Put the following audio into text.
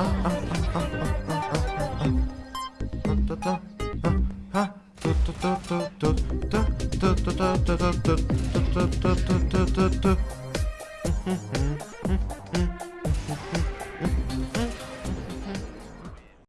Mm-hmm. Mm-hmm.